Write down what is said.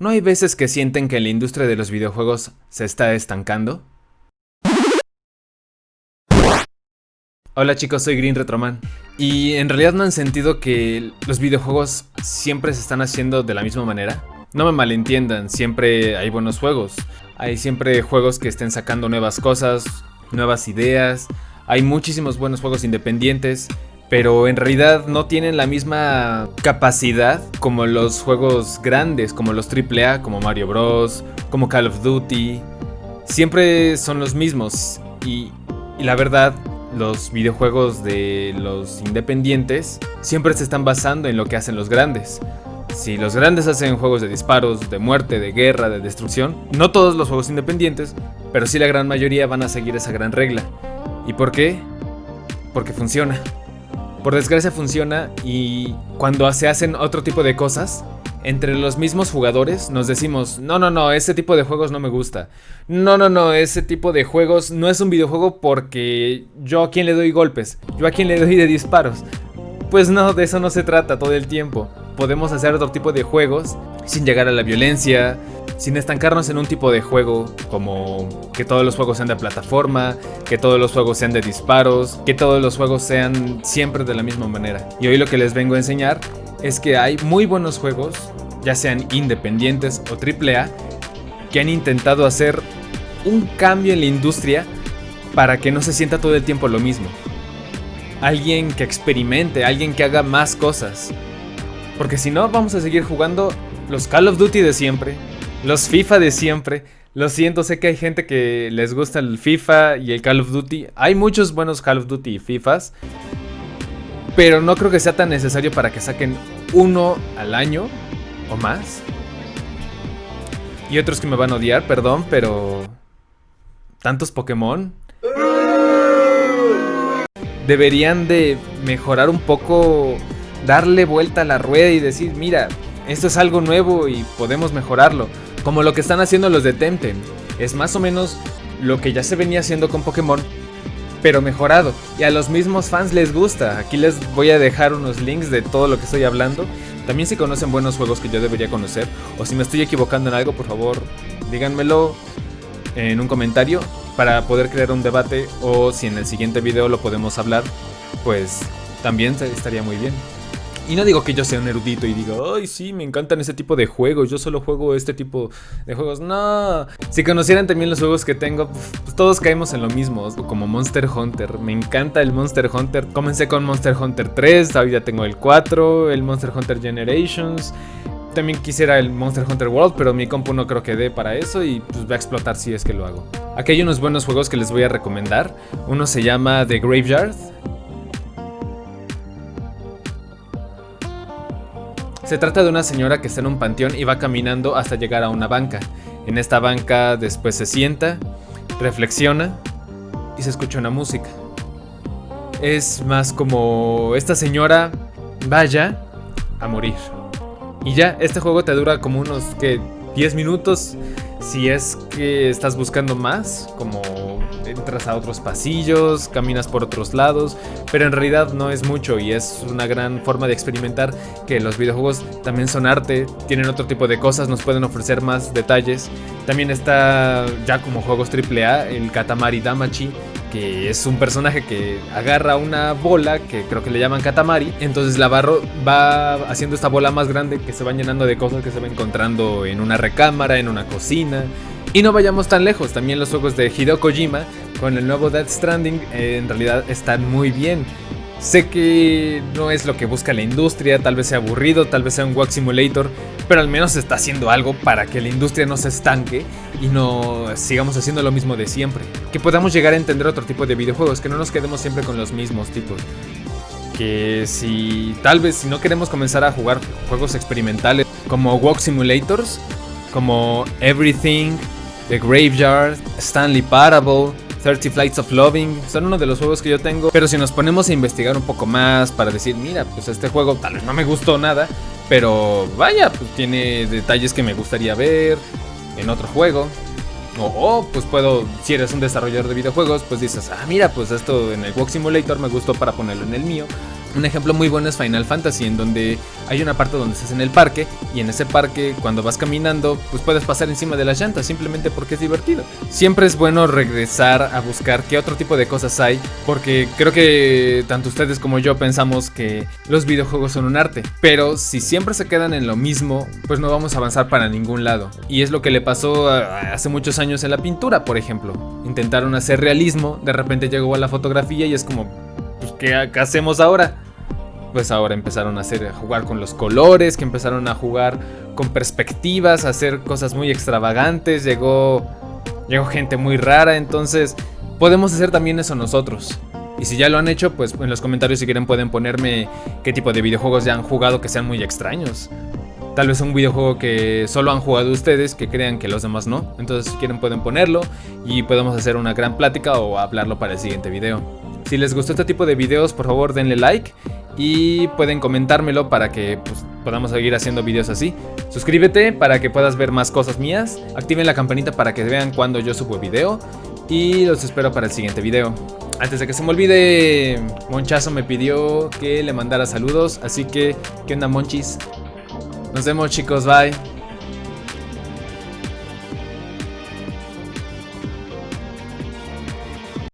¿No hay veces que sienten que la industria de los videojuegos se está estancando? Hola chicos, soy Green Retroman. Y en realidad no han sentido que los videojuegos siempre se están haciendo de la misma manera. No me malentiendan, siempre hay buenos juegos. Hay siempre juegos que estén sacando nuevas cosas, nuevas ideas. Hay muchísimos buenos juegos independientes pero en realidad no tienen la misma capacidad como los juegos grandes, como los AAA, como Mario Bros, como Call of Duty. Siempre son los mismos y, la verdad, los videojuegos de los independientes siempre se están basando en lo que hacen los grandes. Si los grandes hacen juegos de disparos, de muerte, de guerra, de destrucción, no todos los juegos independientes, pero sí la gran mayoría van a seguir esa gran regla. ¿Y por qué? Porque funciona. Por desgracia funciona y cuando se hacen otro tipo de cosas, entre los mismos jugadores nos decimos, no, no, no, ese tipo de juegos no me gusta. No, no, no, ese tipo de juegos no es un videojuego porque yo a quien le doy golpes, yo a quien le doy de disparos. Pues no, de eso no se trata todo el tiempo. Podemos hacer otro tipo de juegos sin llegar a la violencia, sin estancarnos en un tipo de juego como que todos los juegos sean de plataforma, que todos los juegos sean de disparos, que todos los juegos sean siempre de la misma manera. Y hoy lo que les vengo a enseñar es que hay muy buenos juegos, ya sean independientes o AAA, que han intentado hacer un cambio en la industria para que no se sienta todo el tiempo lo mismo. Alguien que experimente, alguien que haga más cosas. Porque si no, vamos a seguir jugando los Call of Duty de siempre, los FIFA de siempre. Lo siento, sé que hay gente que les gusta el FIFA y el Call of Duty. Hay muchos buenos Call of Duty y FIFAs. Pero no creo que sea tan necesario para que saquen uno al año o más. Y otros que me van a odiar, perdón, pero... ¿Tantos Pokémon? Deberían de mejorar un poco, darle vuelta a la rueda y decir, mira, esto es algo nuevo y podemos mejorarlo. Como lo que están haciendo los de Temtem. Es más o menos lo que ya se venía haciendo con Pokémon, pero mejorado. Y a los mismos fans les gusta. Aquí les voy a dejar unos links de todo lo que estoy hablando. También si conocen buenos juegos que yo debería conocer. O si me estoy equivocando en algo, por favor, díganmelo en un comentario para poder crear un debate. O si en el siguiente video lo podemos hablar, pues también estaría muy bien. Y no digo que yo sea un erudito y diga, ay, sí, me encantan ese tipo de juegos, yo solo juego este tipo de juegos. No, si conocieran también los juegos que tengo, pues todos caemos en lo mismo, como Monster Hunter. Me encanta el Monster Hunter. Comencé con Monster Hunter 3, ahorita tengo el 4, el Monster Hunter Generations. También quisiera el Monster Hunter World, pero mi compu no creo que dé para eso y pues va a explotar si es que lo hago. Aquí hay unos buenos juegos que les voy a recomendar. Uno se llama The Graveyard. Se trata de una señora que está en un panteón y va caminando hasta llegar a una banca. En esta banca después se sienta, reflexiona y se escucha una música. Es más como esta señora vaya a morir. Y ya, este juego te dura como unos que 10 minutos si es que estás buscando más, como entras a otros pasillos, caminas por otros lados, pero en realidad no es mucho y es una gran forma de experimentar que los videojuegos también son arte, tienen otro tipo de cosas, nos pueden ofrecer más detalles. También está ya como juegos AAA el Katamari Damachi, que es un personaje que agarra una bola que creo que le llaman Katamari, entonces la barro va haciendo esta bola más grande que se va llenando de cosas que se va encontrando en una recámara, en una cocina. Y no vayamos tan lejos, también los juegos de Hideo Kojima con el nuevo Death Stranding eh, en realidad están muy bien. Sé que no es lo que busca la industria, tal vez sea aburrido, tal vez sea un Walk Simulator, pero al menos está haciendo algo para que la industria no se estanque y no sigamos haciendo lo mismo de siempre. Que podamos llegar a entender otro tipo de videojuegos, que no nos quedemos siempre con los mismos tipos. Que si tal vez si no queremos comenzar a jugar juegos experimentales como Walk Simulators, como Everything, The Graveyard, Stanley Parable, 30 Flights of Loving, son uno de los juegos que yo tengo, pero si nos ponemos a investigar un poco más para decir, mira, pues este juego tal vez no me gustó nada, pero vaya, pues tiene detalles que me gustaría ver en otro juego. O, pues puedo, si eres un desarrollador de videojuegos, pues dices, ah, mira, pues esto en el Walk Simulator me gustó para ponerlo en el mío. Un ejemplo muy bueno es Final Fantasy, en donde hay una parte donde estás en el parque y en ese parque cuando vas caminando pues puedes pasar encima de las llantas simplemente porque es divertido. Siempre es bueno regresar a buscar qué otro tipo de cosas hay porque creo que tanto ustedes como yo pensamos que los videojuegos son un arte, pero si siempre se quedan en lo mismo pues no vamos a avanzar para ningún lado. Y es lo que le pasó hace muchos años en la pintura, por ejemplo. Intentaron hacer realismo, de repente llegó a la fotografía y es como pues ¿qué, hacemos ahora? Pues ahora empezaron a, hacer, a jugar con los colores, que empezaron a jugar con perspectivas, a hacer cosas muy extravagantes, llegó, llegó gente muy rara, entonces podemos hacer también eso nosotros. Y si ya lo han hecho, pues en los comentarios si quieren pueden ponerme qué tipo de videojuegos ya han jugado que sean muy extraños. Tal vez un videojuego que solo han jugado ustedes, que crean que los demás no. Entonces si quieren pueden ponerlo y podemos hacer una gran plática o hablarlo para el siguiente video. Si les gustó este tipo de videos, por favor denle like y pueden comentármelo para que pues, podamos seguir haciendo videos así. Suscríbete para que puedas ver más cosas mías. Activen la campanita para que vean cuando yo subo video. Y los espero para el siguiente video. Antes de que se me olvide, Monchazo me pidió que le mandara saludos. Así que, ¿qué onda Monchis? Nos vemos chicos, bye.